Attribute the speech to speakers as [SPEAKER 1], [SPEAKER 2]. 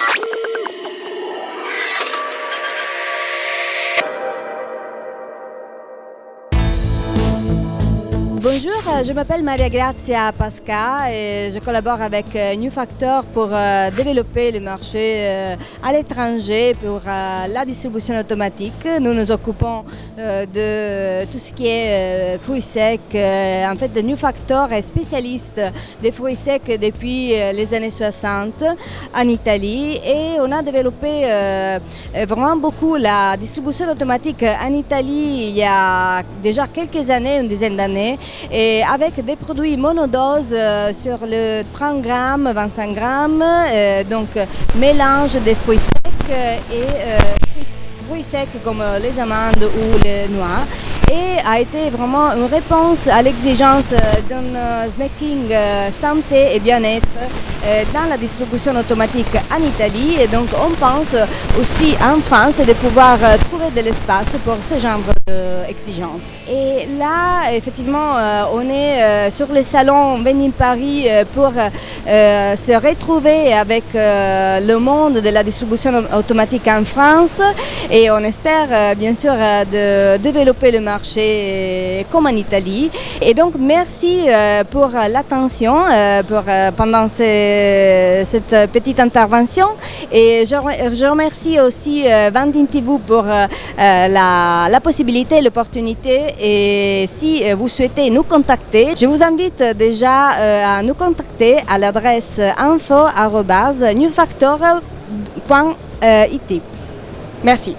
[SPEAKER 1] you. Je m'appelle Maria Grazia Pasca et je collabore avec euh, New Factor pour euh, développer le marché euh, à l'étranger pour la distribution automatique. Nous nous occupons de tout ce qui est fruits secs. En fait, New Factor est spécialiste des fruits secs depuis les années 60 en Italie et on a développé vraiment beaucoup la distribution automatique en Italie il y a déjà quelques années, une dizaine d'années et avec des produits monodoses euh, sur le 30 grammes, 25 grammes, euh, donc mélange des fruits secs et euh, fruits secs comme les amandes ou les noix. Et a été vraiment une réponse à l'exigence d'un snacking santé et bien-être dans la distribution automatique en Italie et donc on pense aussi en France de pouvoir trouver de l'espace pour ce genre d'exigence. Et là, effectivement, on est sur le salon Venin Paris pour se retrouver avec le monde de la distribution automatique en France et on espère bien sûr de développer le marché comme en Italie. Et donc merci pour l'attention pendant cette petite intervention et je, remercie aussi Vandin Tivou pour la possibilité, l'opportunité et si vous souhaitez nous contacter, je vous invite déjà à nous contacter à l'adresse info.newfactor.it. Merci.